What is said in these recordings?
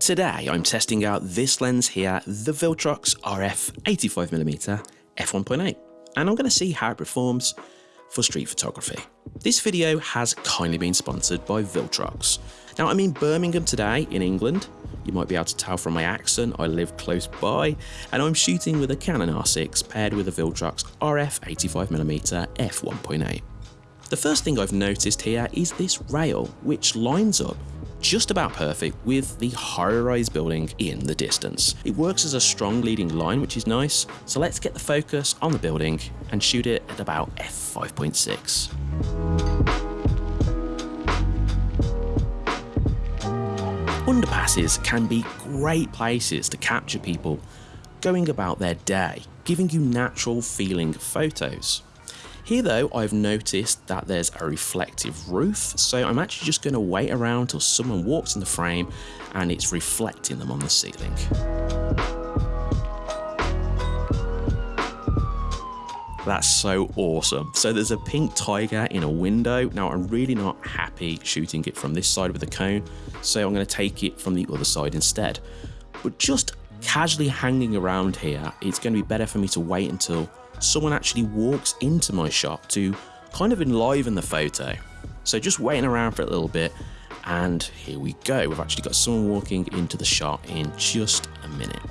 Today I'm testing out this lens here, the Viltrox RF 85mm f1.8 and I'm going to see how it performs for street photography. This video has kindly been sponsored by Viltrox. Now I'm in Birmingham today in England. You might be able to tell from my accent I live close by and I'm shooting with a Canon R6 paired with a Viltrox RF 85mm f1.8. The first thing I've noticed here is this rail which lines up just about perfect with the high-rise building in the distance. It works as a strong leading line which is nice, so let's get the focus on the building and shoot it at about f5.6. Underpasses can be great places to capture people going about their day, giving you natural feeling photos. Here though, I've noticed that there's a reflective roof, so I'm actually just going to wait around till someone walks in the frame and it's reflecting them on the ceiling. That's so awesome. So there's a pink tiger in a window. Now I'm really not happy shooting it from this side with the cone, so I'm going to take it from the other side instead. But just casually hanging around here, it's going to be better for me to wait until someone actually walks into my shop to kind of enliven the photo. So just waiting around for a little bit and here we go. We've actually got someone walking into the shop in just a minute.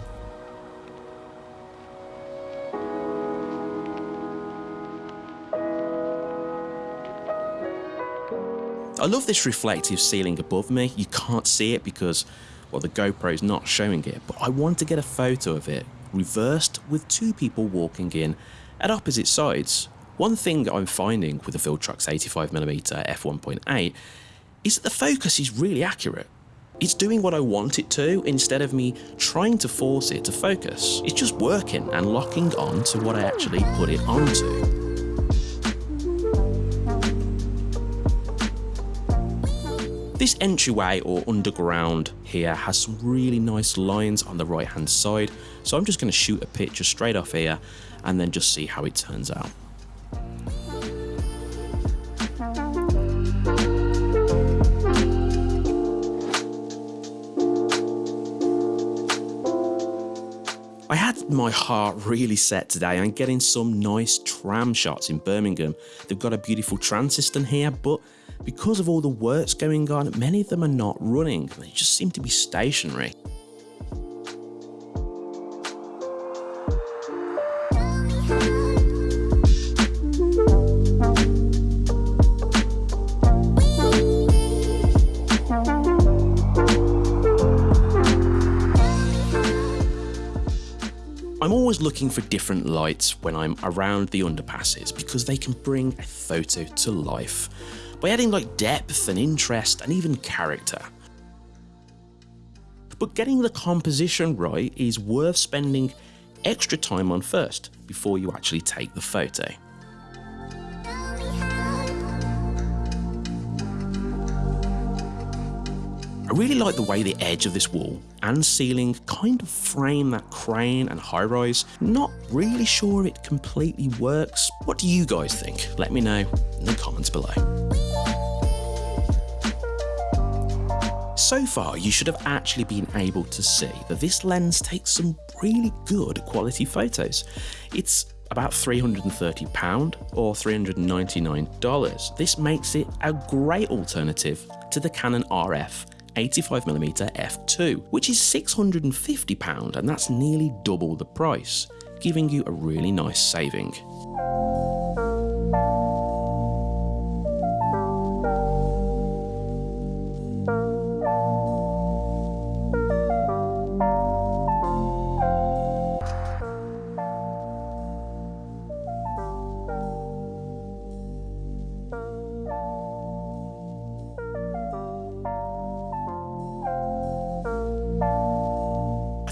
I love this reflective ceiling above me. You can't see it because, well, the GoPro is not showing it, but I want to get a photo of it reversed with two people walking in at opposite sides. One thing I'm finding with the Viltrox 85mm f1.8 is that the focus is really accurate. It's doing what I want it to instead of me trying to force it to focus. It's just working and locking on to what I actually put it onto. This entryway or underground here has some really nice lines on the right hand side, so I'm just going to shoot a picture straight off here and then just see how it turns out. I had my heart really set today on getting some nice tram shots in Birmingham. They've got a beautiful tram system here, but because of all the works going on, many of them are not running. They just seem to be stationary. Always looking for different lights when I'm around the underpasses because they can bring a photo to life by adding like depth and interest and even character. But getting the composition right is worth spending extra time on first before you actually take the photo. Really like the way the edge of this wall and ceiling kind of frame that crane and high rise. Not really sure it completely works. What do you guys think? Let me know in the comments below. So far, you should have actually been able to see that this lens takes some really good quality photos. It's about £330 or $399. This makes it a great alternative to the Canon RF 85mm f2, which is £650 and that's nearly double the price, giving you a really nice saving.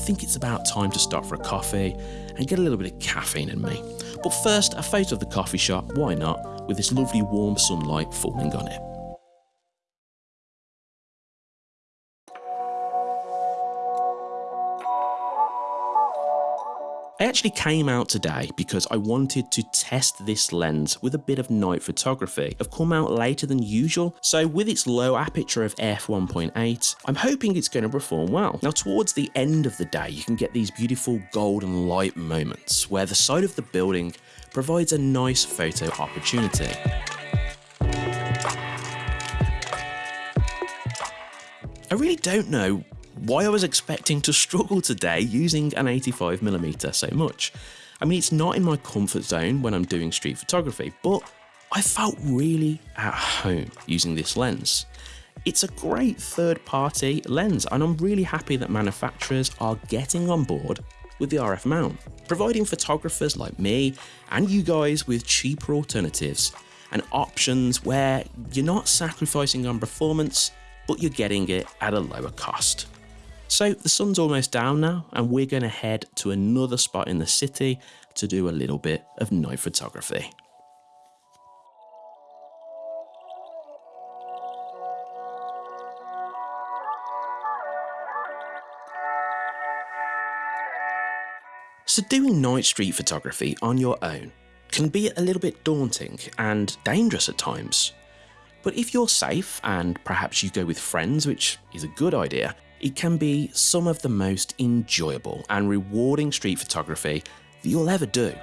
Think it's about time to stop for a coffee and get a little bit of caffeine in me. But first, a photo of the coffee shop, why not, with this lovely warm sunlight falling on it. I actually came out today because I wanted to test this lens with a bit of night photography. I've come out later than usual, so with its low aperture of f1.8, I'm hoping it's going to perform well. Now towards the end of the day, you can get these beautiful golden light moments where the side of the building provides a nice photo opportunity. I really don't know why I was expecting to struggle today using an 85mm so much. I mean, it's not in my comfort zone when I'm doing street photography, but I felt really at home using this lens. It's a great third party lens and I'm really happy that manufacturers are getting on board with the RF mount, providing photographers like me and you guys with cheaper alternatives and options where you're not sacrificing on performance, but you're getting it at a lower cost. So the sun's almost down now and we're going to head to another spot in the city to do a little bit of night photography. So doing night street photography on your own can be a little bit daunting and dangerous at times. But if you're safe and perhaps you go with friends, which is a good idea, it can be some of the most enjoyable and rewarding street photography that you'll ever do.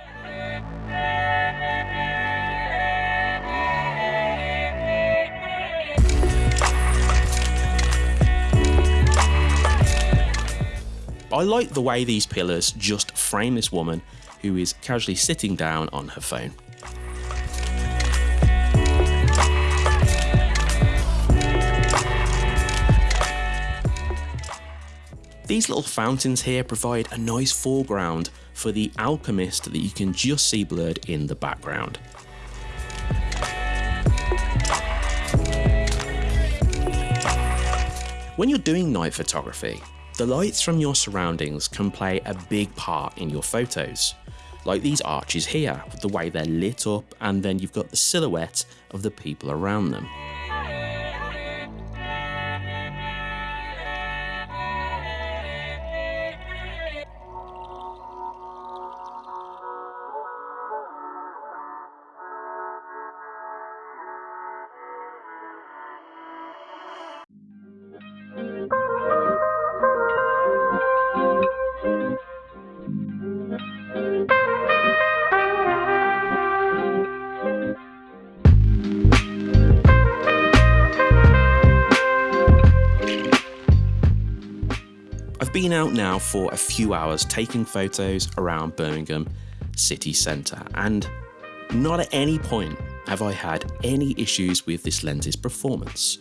I like the way these pillars just frame this woman who is casually sitting down on her phone. These little fountains here provide a nice foreground for the alchemist that you can just see blurred in the background. When you're doing night photography, the lights from your surroundings can play a big part in your photos. Like these arches here, with the way they're lit up and then you've got the silhouette of the people around them. Been out now for a few hours taking photos around Birmingham city centre and not at any point have I had any issues with this lens's performance.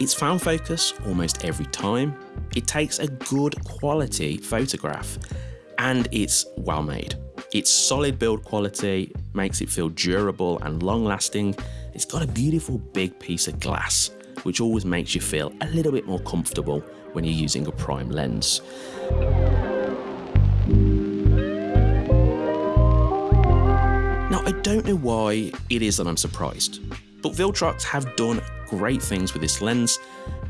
It's found focus almost every time, it takes a good quality photograph and it's well made. It's solid build quality, makes it feel durable and long lasting. It's got a beautiful big piece of glass which always makes you feel a little bit more comfortable when you're using a prime lens. Now, I don't know why it is that I'm surprised, but Viltrox have done great things with this lens,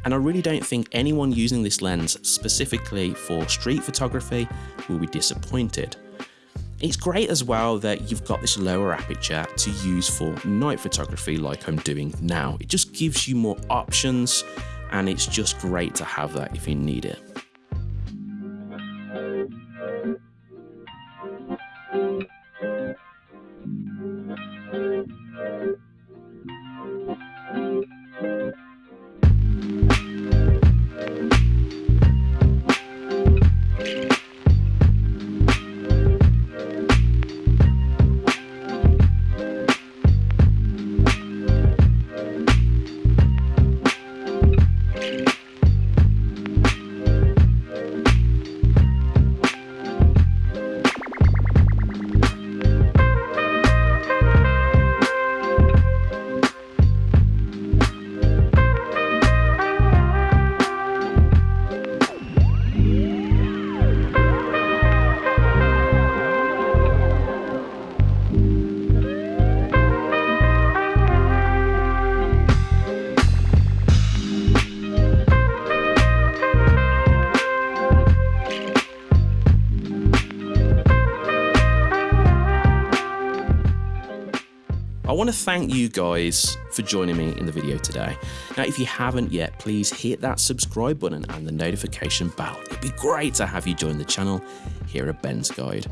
and I really don't think anyone using this lens specifically for street photography will be disappointed. It's great as well that you've got this lower aperture to use for night photography like I'm doing now. It just gives you more options and it's just great to have that if you need it. Want to thank you guys for joining me in the video today. Now, if you haven't yet, please hit that subscribe button and the notification bell. It'd be great to have you join the channel here at Ben's Guide.